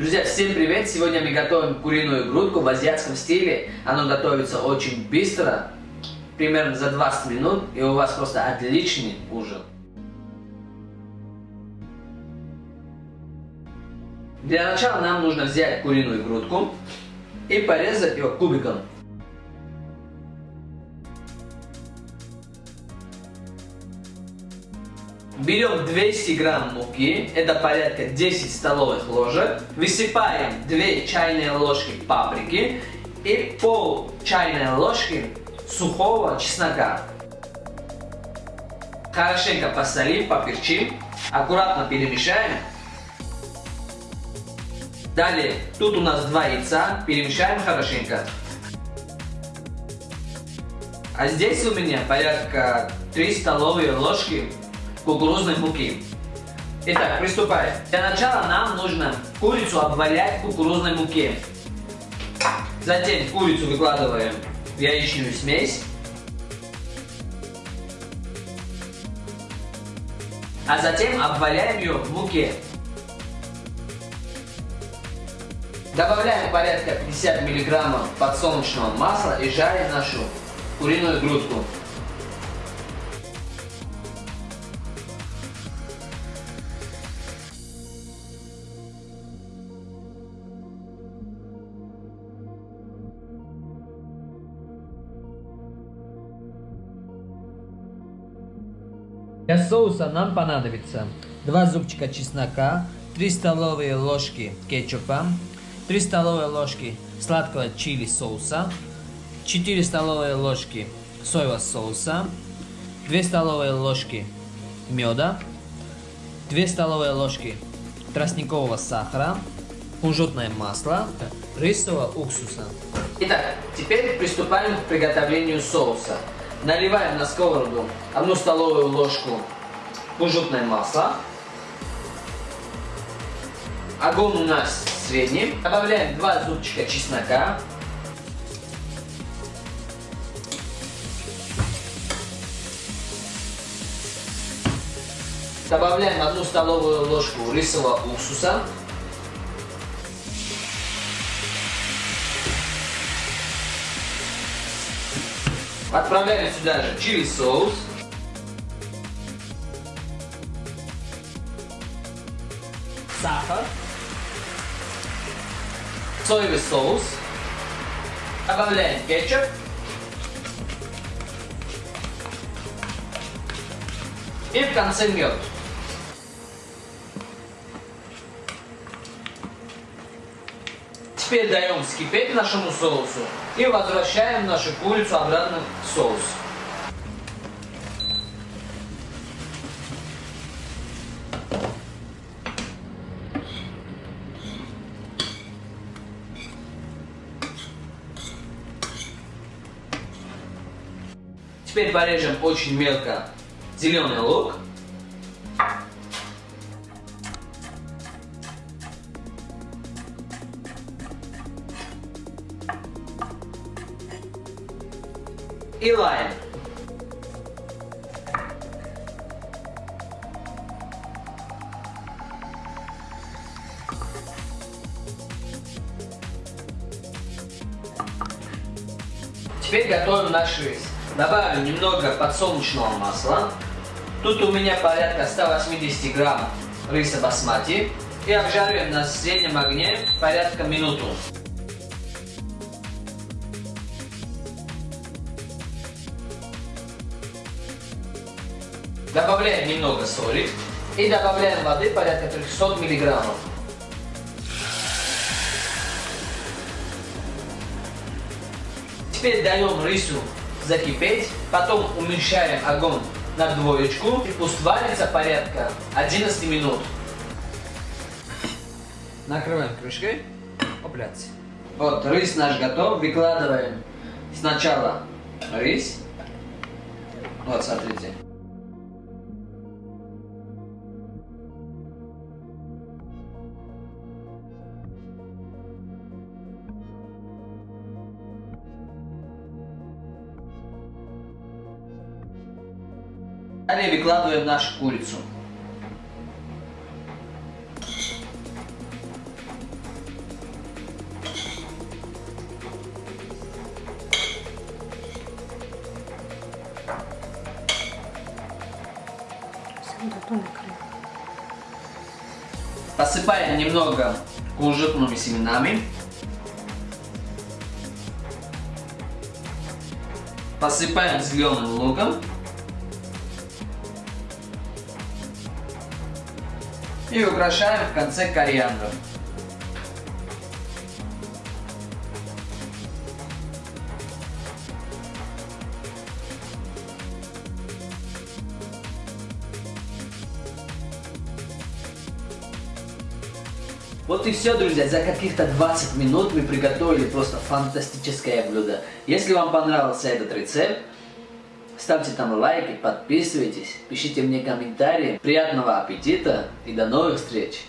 Друзья, всем привет! Сегодня мы готовим куриную грудку в азиатском стиле. Оно готовится очень быстро, примерно за 20 минут, и у вас просто отличный ужин. Для начала нам нужно взять куриную грудку и порезать ее кубиком. Берем 200 грамм муки, это порядка 10 столовых ложек. Высыпаем 2 чайные ложки паприки и пол чайной ложки сухого чеснока. Хорошенько посолим, поперчим, аккуратно перемешаем. Далее, тут у нас два яйца, перемешаем хорошенько. А здесь у меня порядка 3 столовые ложки кукурузной муки. Итак, приступаем. Для начала нам нужно курицу обвалять в кукурузной муке. Затем курицу выкладываем в яичную смесь. А затем обваляем ее в муке. Добавляем порядка 50 мг подсолнечного масла и жарим нашу куриную грудку. Для соуса нам понадобится 2 зубчика чеснока, 3 столовые ложки кетчупа, 3 столовые ложки сладкого чили соуса, 4 столовые ложки соевого соуса, 2 столовые ложки меда, 2 столовые ложки тростникового сахара, кунжутное масло, рисового уксуса. Итак, теперь приступаем к приготовлению соуса. Наливаем на сковороду одну столовую ложку кунжутное масло. Огонь у нас средний. Добавляем 2 зубчика чеснока. Добавляем одну столовую ложку рисового уксуса. Отправляем сюда же чили соус. Сахар. Соевый соус. Добавляем кетчуп. И в конце мед. Теперь даем вскипеть нашему соусу и возвращаем нашу курицу обратно в соус. Теперь порежем очень мелко зеленый лук. И лайм. Теперь готовим наш рис. Добавим немного подсолнечного масла. Тут у меня порядка 180 грамм риса басмати. И обжариваем на среднем огне порядка минуту. Добавляем немного соли и добавляем воды порядка 300 миллиграммов. Теперь даем рису закипеть, потом уменьшаем огонь на двоечку и пусть варится порядка 11 минут. Накрываем крышкой. Опляться. Вот, рис наш готов. Выкладываем сначала рис. Вот, смотрите. Далее выкладываем нашу курицу. Посыпаем немного кунжутными семенами. Посыпаем зеленым луком. И украшаем в конце кориандром. Вот и все, друзья. За каких-то 20 минут мы приготовили просто фантастическое блюдо. Если вам понравился этот рецепт, ставьте там лайки, подписывайтесь, пишите мне комментарии. Приятного аппетита и до новых встреч!